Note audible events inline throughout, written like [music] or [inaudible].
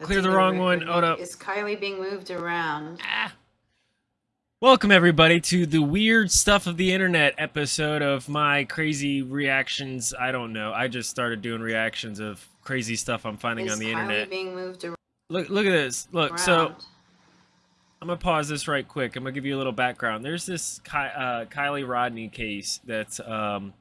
That's Clear the wrong one. Hold up. Is Kiely being moved around? Ah. Welcome everybody to the weird stuff of the internet episode of my crazy reactions. I don't know. I just started doing reactions of crazy stuff I'm finding Is on the Kiely internet. being moved around? Look look at this. Look, so I'm gonna pause this right quick. I'm gonna give you a little background. There's this Ky- uh, Kiely Rodni case that's um,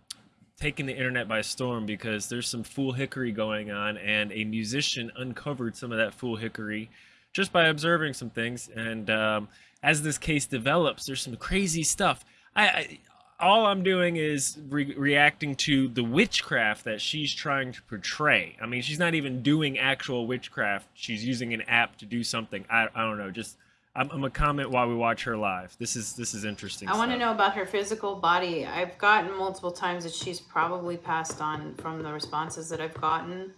taking the internet by storm because there's some fool hickory going on, and a musician uncovered some of that fool hickory just by observing some things. And um, as this case develops, there's some crazy stuff. I, I all I'm doing is re- reacting to the witchcraft that she's trying to portray. I mean, she's not even doing actual witchcraft. She's using an app to do something. I, I don't know. Just I'm, I'm gonna comment while we watch her live. This is this is interesting. I want to know about her physical body. I've gotten multiple times that she's probably passed on from the responses that I've gotten.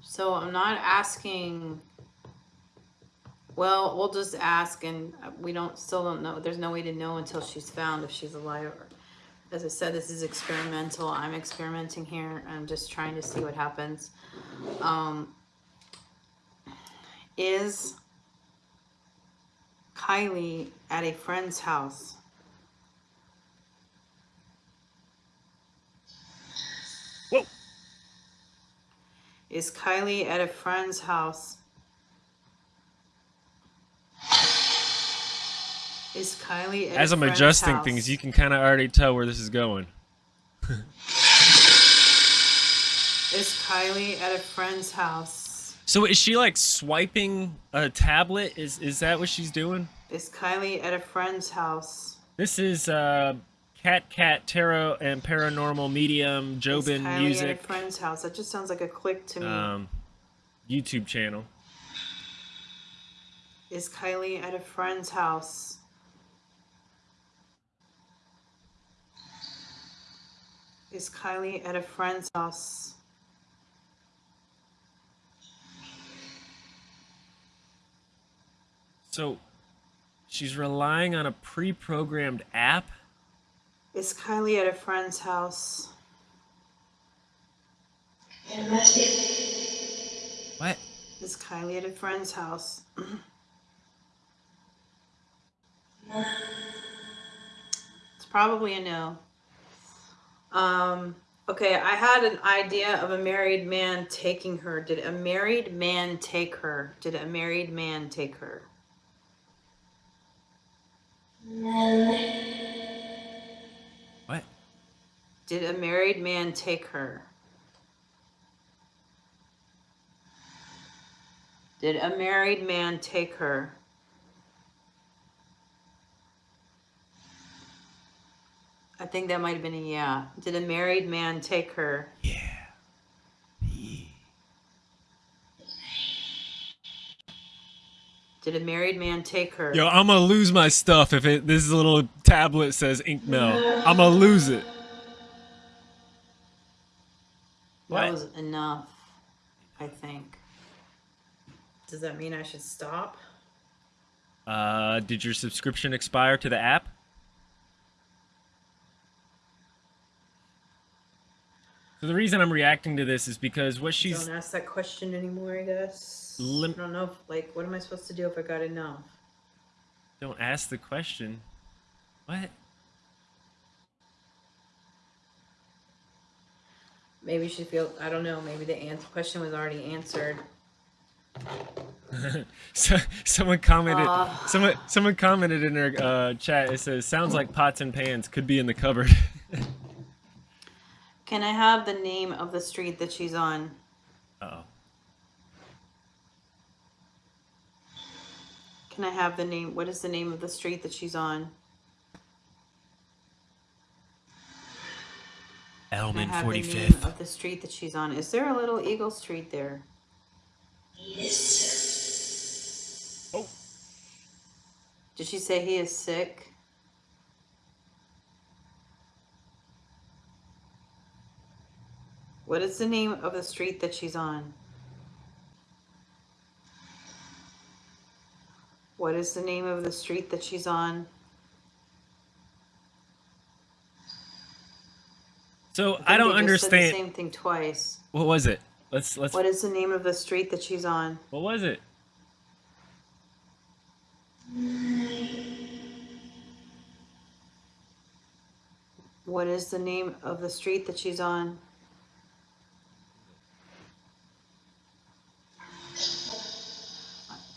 So I'm not asking. Well, we'll just ask, and we don't still don't know. There's no way to know until she's found if she's alive. Or, as I said, this is experimental. I'm experimenting here. I'm just trying to see what happens. Um, is Kiely at a friend's house. Whoa. Is Kiely at a friend's house? Is Kiely at a friend? As I'm adjusting house? things, you can kind of already tell where this is going. Is Kiely at a friend's house? So is she like swiping a tablet? Is is that what she's doing? Is Kiely at a friend's house? This is uh, Cat Cat Tarot and Paranormal Medium Is Jobin Kiely at a friend's house? That just sounds like a click to me. um, YouTube channel. Is Kiely at a friend's house? Is Kiely at a friend's house? So she's relying on a pre-programmed app. Is Kiely at a friend's house? What? Is Kiely at a friend's house? it's probably a no. Um, okay, I had an idea of a married man taking her. Did a married man take her? Did a married man take her? What? Did a married man take her? Did a married man take her? I think that might have been a yeah. Did a married man take her? Yeah. Did a married man take her? Yo, I'm gonna lose my stuff if it this little tablet says ink mill. I'm gonna lose it. What? That was enough, I think. Does that mean I should stop? Uh, did your subscription expire to the app? So the reason I'm reacting to this is because what she's Don't ask that question anymore, I guess. Lim- I don't know if, like, what am I supposed to do if I got enough? don't ask the question. What? Maybe she feel I don't know. Maybe the answer question was already answered. [laughs] so someone commented Uh. someone someone commented in her uh, chat it says sounds like pots and pans could be in the cupboard [laughs] Can I have the name of the street that she's on? oh Can I have the name? What is the name of the street that she's on? Can I Elman have the name 45th of the street that she's on? Is there a little Eagle Street there? Yes. Oh Did she say he is sick? What is the name of the street that she's on? What is the name of the street that she's on? so think i don't they said the understand same thing twice. what was it Let's let's. What is the name of the street that she's on? What was it? What is the name of the street that she's on?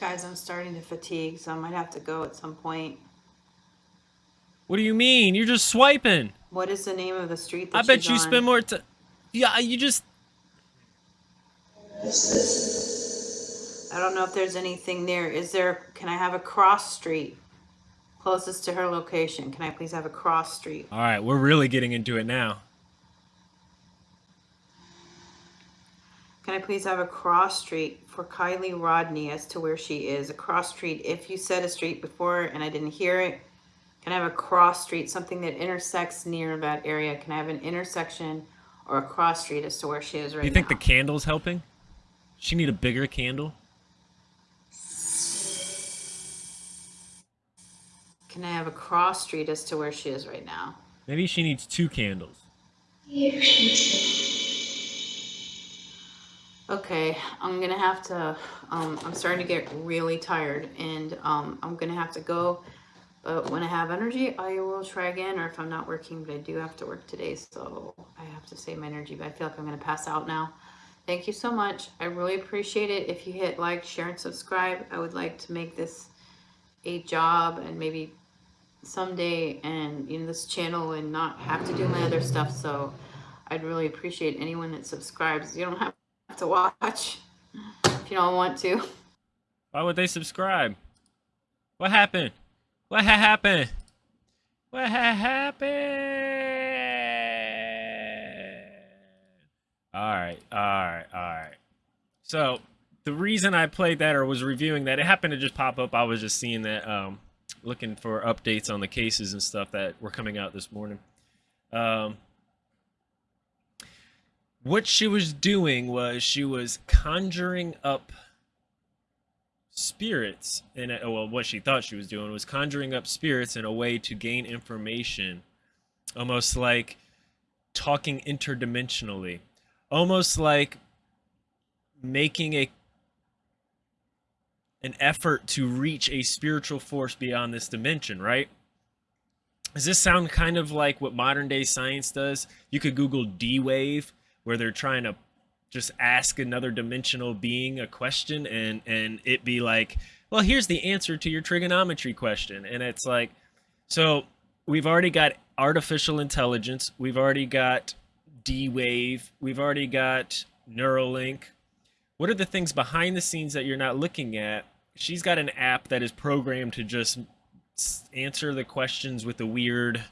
Guys, I'm starting to fatigue, so I might have to go at some point. What do you mean? You're just swiping. What is the name of the street I bet you on? spend more time. Yeah, you just. I don't know if there's anything there. Is there, can I have a cross street closest to her location? Can I please have a cross street? All right, we're really getting into it now. Can I please have a cross street for Kiely Rodni as to where she is? A cross street, if you said a street before and I didn't hear it, can I have a cross street, something that intersects near that area? Can I have an intersection or a cross street as to where she is right now? You think the now? candle's helping? She need a bigger candle. Can I have a cross street as to where she is right now? Maybe she needs two candles. Okay, I'm gonna have to, um, I'm starting to get really tired and, um, I'm gonna have to go. But when I have energy, I will try again, or if I'm not working, but I do have to work today, so I have to save my energy, but I feel like I'm gonna pass out now. Thank you so much. I really appreciate it. If you hit like, share, and subscribe, I would like to make this a job and maybe someday and in this channel and not have to do my other stuff. So I'd really appreciate anyone that subscribes. You don't have to watch if you don't want to. Why would they subscribe? What happened? What ha- happened? What ha- happened? All right, all right, all right. So the reason I played that or was reviewing that, it happened to just pop up. I was just seeing that, um, looking for updates on the cases and stuff that were coming out this morning. Um, what she was doing was she was conjuring up spirits in a, well what she thought she was doing was conjuring up spirits in a way to gain information almost like talking interdimensionally almost like making a an effort to reach a spiritual force beyond this dimension right? Does this sound kind of like what modern day science does? You could google d-wave where they're trying to just ask another dimensional being a question and and it be like well here's the answer to your trigonometry question. And it's like so we've already got artificial intelligence. We've already got d-wave we've already got neuralink. What are the things behind the scenes that you're not looking at? She's got an app that is programmed to just answer the questions with a weird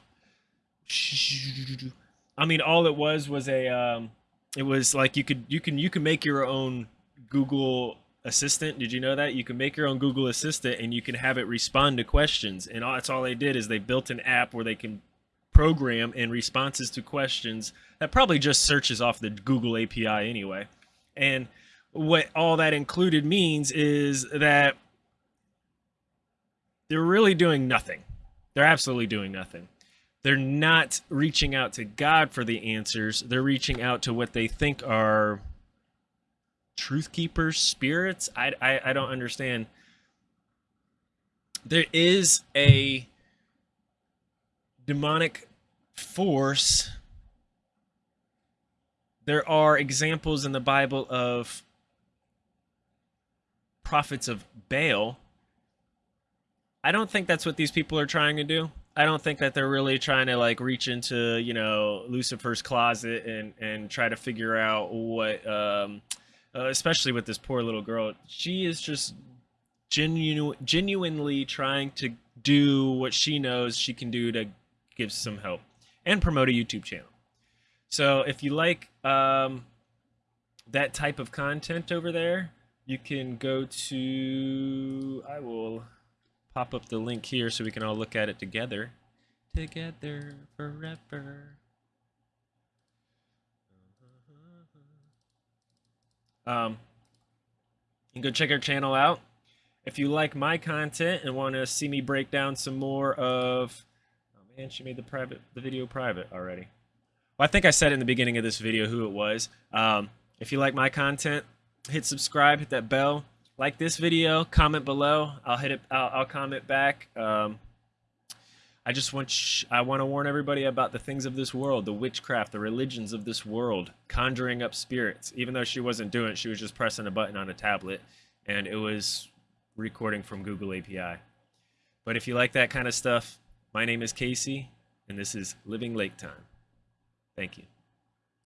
i mean all it was was a um it was like you could you can you can make your own google assistant. Did you know that? You can make your own google assistant and you can have it respond to questions. And all, that's all they did is they built an app where they can program and responses to questions that probably just searches off the google api anyway. And what all that included means is that they're really doing nothing. They're absolutely doing nothing they're not reaching out to God for the answers. They're reaching out to what they think are truth keepers, spirits. I, I, I don't understand. There is a demonic force. There are examples in the Bible of prophets of Baal. I don't think that's what these people are trying to do. I don't think that they're really trying to like reach into you know Lucifer's closet and and try to figure out what, um, uh, especially with this poor little girl. She is just genu- genuinely trying to do what she knows she can do to give some help and promote a YouTube channel. So if you like um, that type of content over there, you can go to I will pop up the link here so we can all look at it together. Together forever. Um, you can go check our channel out. If you like my content and want to see me break down some more of, oh man, she made the private the video private already. Well, I think I said in the beginning of this video who it was. Um, If you like my content, hit subscribe, hit that bell, like this video, comment below. I'll hit it. I'll, I'll comment back. Um, I just want I want to warn everybody about the things of this world, the witchcraft, the religions of this world, conjuring up spirits. Even though she wasn't doing it, she was just pressing a button on a tablet, and it was recording from Google API. But if you like that kind of stuff, my name is Casey, and this is Living Lake Time. Thank you.